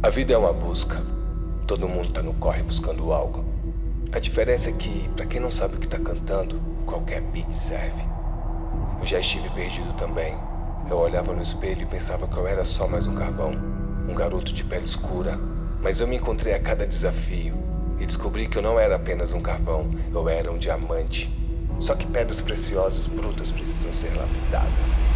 A vida é uma busca. Todo mundo tá no corre buscando algo. A diferença é que, para quem não sabe o que tá cantando, qualquer beat serve. Eu já estive perdido também. Eu olhava no espelho e pensava que eu era só mais um carvão, um garoto de pele escura. Mas eu me encontrei a cada desafio e descobri que eu não era apenas um carvão, eu era um diamante. Só que pedras preciosas brutas precisam ser lapidadas.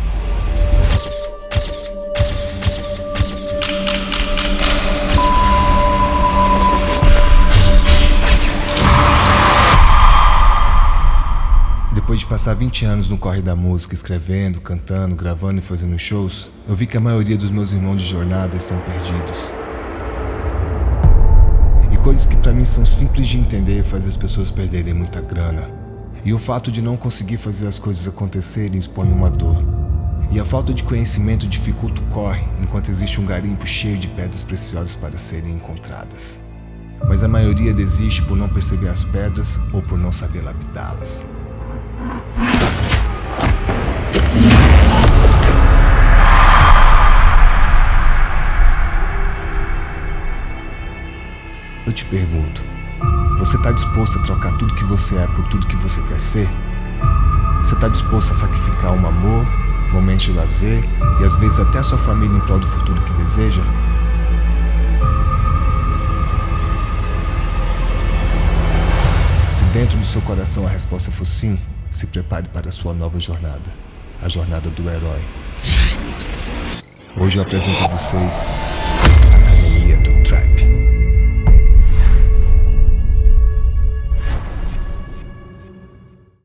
Depois de passar 20 anos no corre da música, escrevendo, cantando, gravando e fazendo shows, eu vi que a maioria dos meus irmãos de jornada estão perdidos. E coisas que para mim são simples de entender fazem as pessoas perderem muita grana. E o fato de não conseguir fazer as coisas acontecerem expõe uma dor. E a falta de conhecimento dificulta o corre enquanto existe um garimpo cheio de pedras preciosas para serem encontradas. Mas a maioria desiste por não perceber as pedras ou por não saber lapidá-las. Eu te pergunto, você está disposto a trocar tudo que você é por tudo que você quer ser? Você está disposto a sacrificar um amor, momentos de lazer e às vezes até a sua família em prol do futuro que deseja? Se dentro do seu coração a resposta for sim, se prepare para a sua nova jornada, a jornada do herói. Hoje eu apresento a vocês